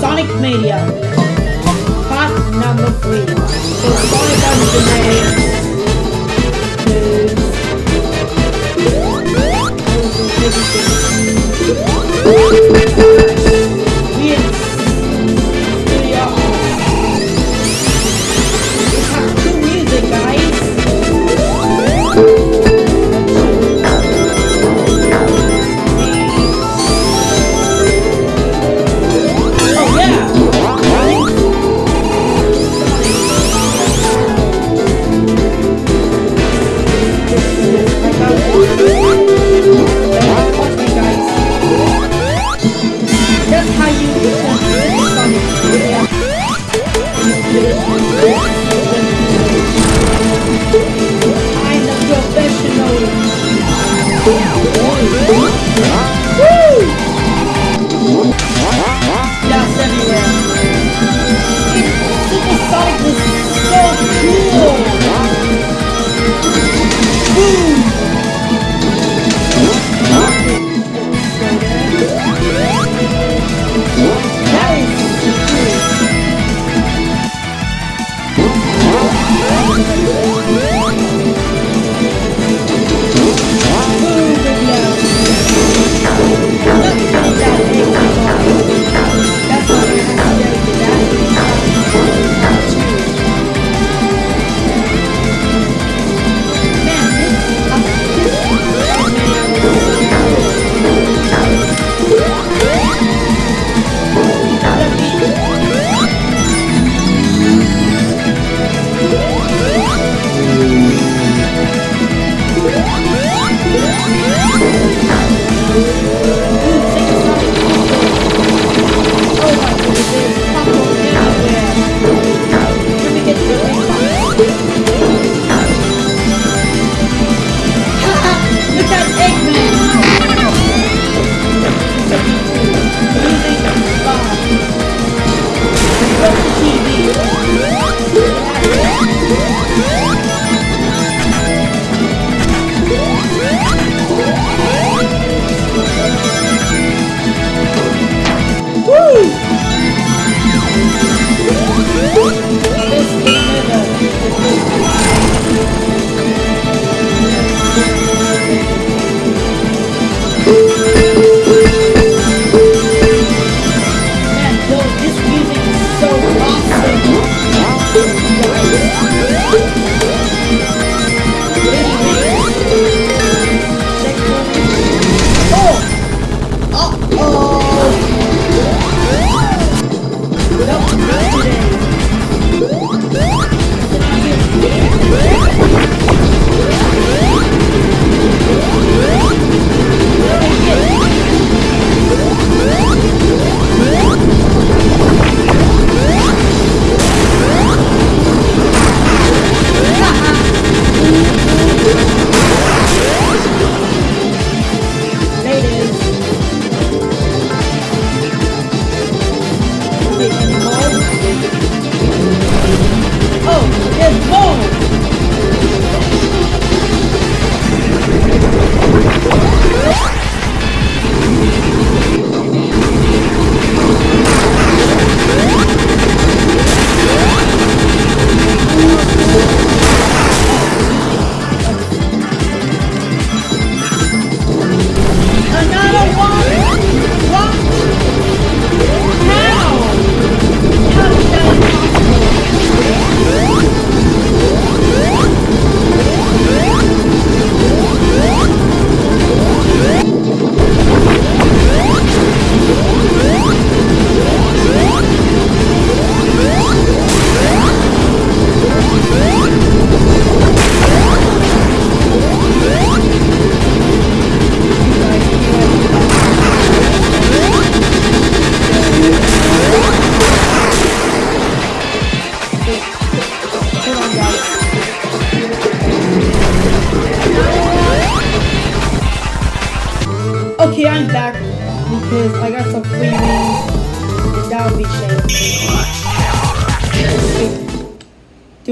Sonic Mania. Part number three. So Sonic on the Mania.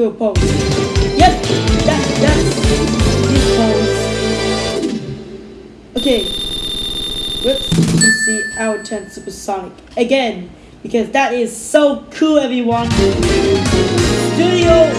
your pulse. Yes, that, that's pulse. Okay. Whoops, let's see, our will supersonic again. Because that is so cool, everyone. Studio.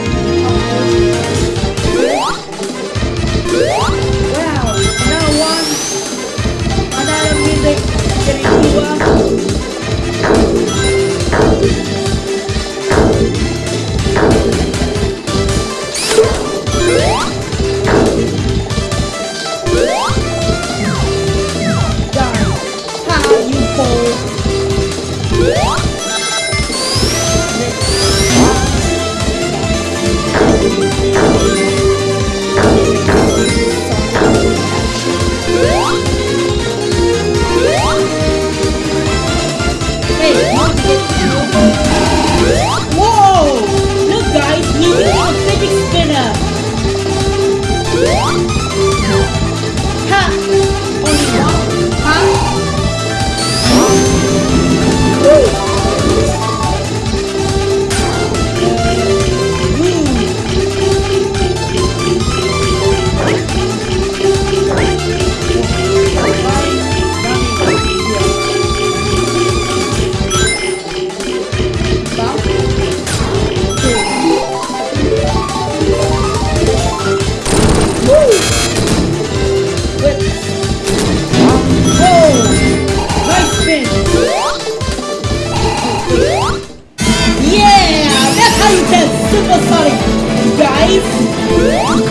life.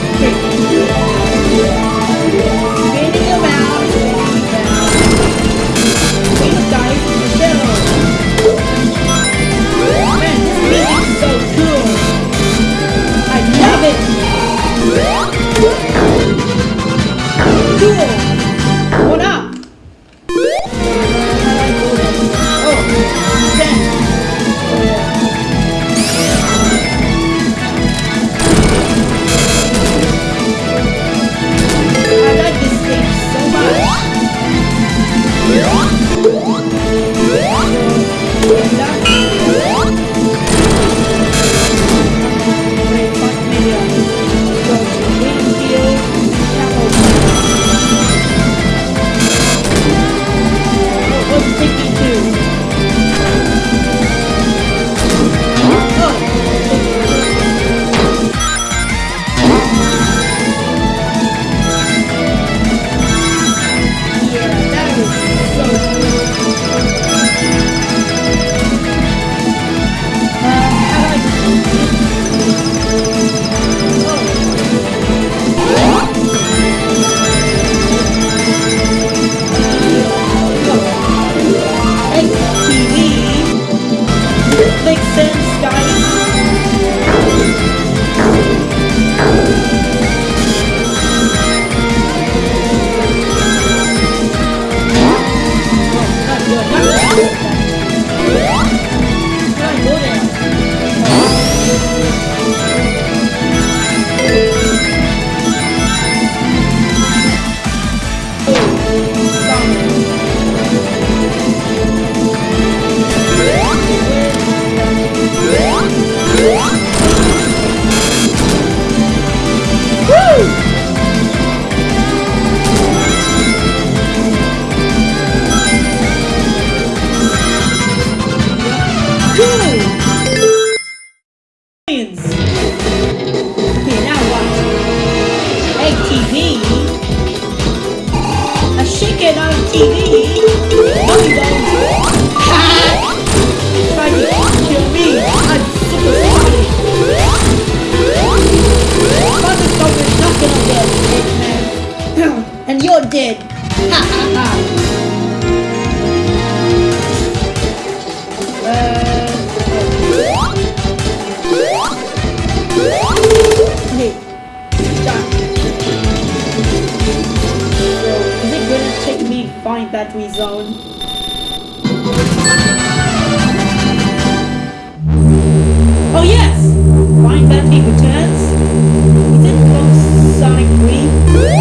kids. You're now watching Egg TV. A chicken on TV. To kill me. I'm super and you're dead. Ha ha ha. Uh... Battery Zone. Oh yes! Flying Battery returns. Is it called Sonic 3?